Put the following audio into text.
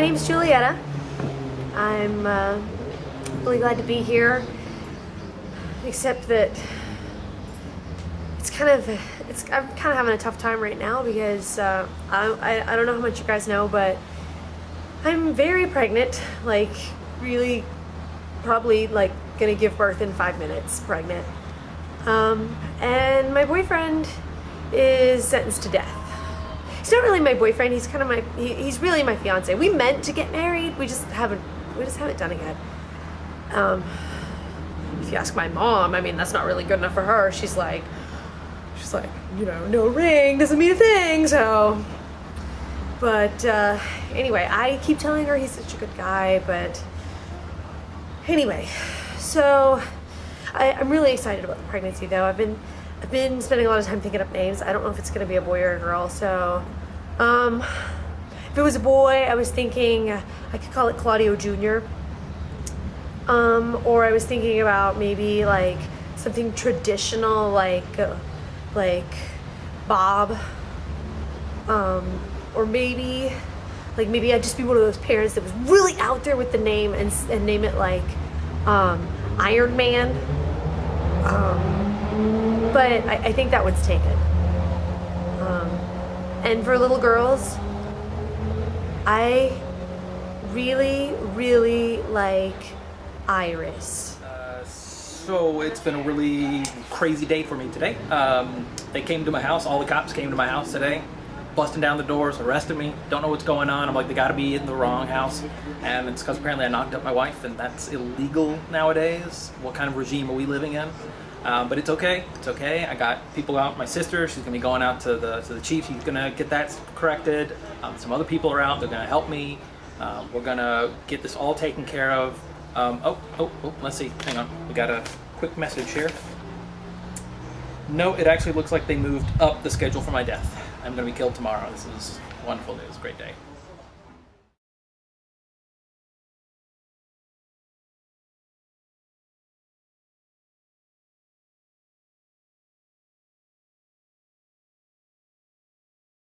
my name is Julietta. I'm uh, really glad to be here, except that it's kind of, it's, I'm kind of having a tough time right now because uh, I, I, I don't know how much you guys know, but I'm very pregnant, like really probably like gonna give birth in five minutes pregnant. Um, and my boyfriend is sentenced to death. He's not really my boyfriend. He's kind of my. He, he's really my fiance. We meant to get married. We just haven't. We just haven't done it yet. Um, if you ask my mom, I mean that's not really good enough for her. She's like, she's like, you know, no ring doesn't mean a thing. So, but uh, anyway, I keep telling her he's such a good guy. But anyway, so I, I'm really excited about the pregnancy though. I've been I've been spending a lot of time thinking up names. I don't know if it's gonna be a boy or a girl, so um, if it was a boy, I was thinking I could call it Claudio Jr. Um, or I was thinking about maybe like something traditional like uh, like Bob. Um, or maybe like maybe I'd just be one of those parents that was really out there with the name and, and name it like um, Iron Man. Um, but I, I, think that one's taken. Um, and for little girls, I really, really like Iris. So it's been a really crazy day for me today. Um, they came to my house, all the cops came to my house today busting down the doors, arrested me, don't know what's going on. I'm like, they gotta be in the wrong house. And it's because apparently I knocked up my wife and that's illegal nowadays. What kind of regime are we living in? Um, but it's okay, it's okay. I got people out, my sister, she's gonna be going out to the, to the chief, she's gonna get that corrected. Um, some other people are out, they're gonna help me. Um, we're gonna get this all taken care of. Um, oh, oh, oh, let's see, hang on. We got a quick message here. No, it actually looks like they moved up the schedule for my death. I'm to be killed tomorrow. This is wonderful news. Great day.